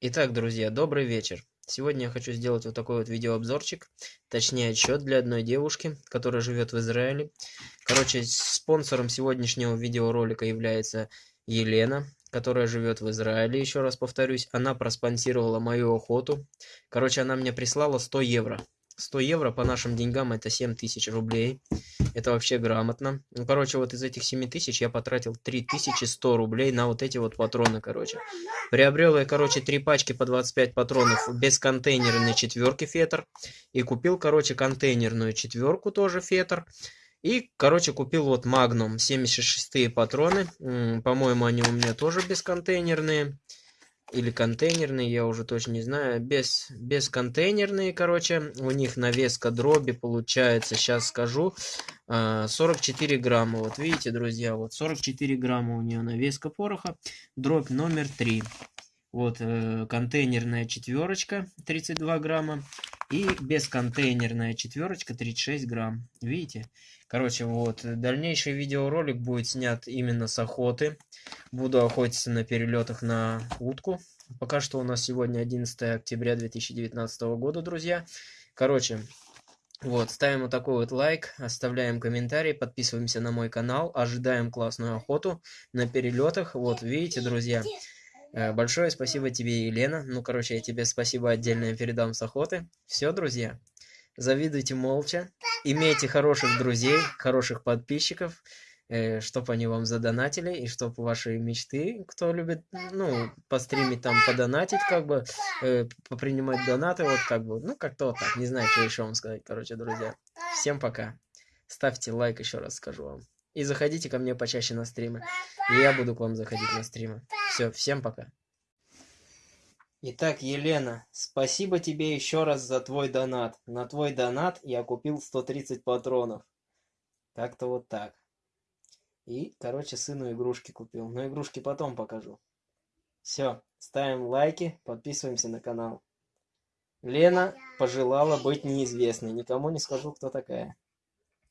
Итак, друзья, добрый вечер. Сегодня я хочу сделать вот такой вот видеообзорчик, точнее отчет для одной девушки, которая живет в Израиле. Короче, спонсором сегодняшнего видеоролика является Елена, которая живет в Израиле, еще раз повторюсь. Она проспонсировала мою охоту. Короче, она мне прислала 100 евро. 100 евро по нашим деньгам это 7 тысяч рублей. Это вообще грамотно. Ну, короче, вот из этих 7 тысяч я потратил 3100 рублей на вот эти вот патроны, короче. Приобрел я, короче, три пачки по 25 патронов без контейнерной четверки фетр. И купил, короче, контейнерную четверку тоже фетр. И, короче, купил вот Magnum 76 патроны. По-моему, они у меня тоже бесконтейнерные или контейнерные, я уже точно не знаю, без, без контейнерные, короче, у них навеска дроби получается, сейчас скажу, 44 а, грамма, вот видите, друзья, вот 44 грамма у нее навеска пороха, дробь номер 3, вот э, контейнерная четверочка 32 грамма и бесконтейнерная четверочка 36 грамм, видите, короче, вот, дальнейший видеоролик будет снят именно с охоты, Буду охотиться на перелетах на утку. Пока что у нас сегодня 11 октября 2019 года, друзья. Короче, вот, ставим вот такой вот лайк, оставляем комментарий, подписываемся на мой канал, ожидаем классную охоту на перелетах. Вот, видите, друзья, э, большое спасибо тебе, Елена. Ну, короче, я тебе спасибо отдельно передам с охоты. Все, друзья, завидуйте молча, имейте хороших друзей, хороших подписчиков чтобы они вам задонатили, и чтобы ваши мечты, кто любит, ну, постримить там, подонатить, как бы, э, попринимать донаты, вот как бы, ну, как-то вот так, не знаю, что еще вам сказать, короче, друзья. Всем пока. Ставьте лайк, еще раз скажу вам. И заходите ко мне почаще на стримы. И я буду к вам заходить на стримы. Все, всем пока. Итак, Елена, спасибо тебе еще раз за твой донат. На твой донат я купил 130 патронов. Как-то вот так. И, короче, сыну игрушки купил. Но игрушки потом покажу. Все, ставим лайки, подписываемся на канал. Лена пожелала быть неизвестной. Никому не скажу, кто такая.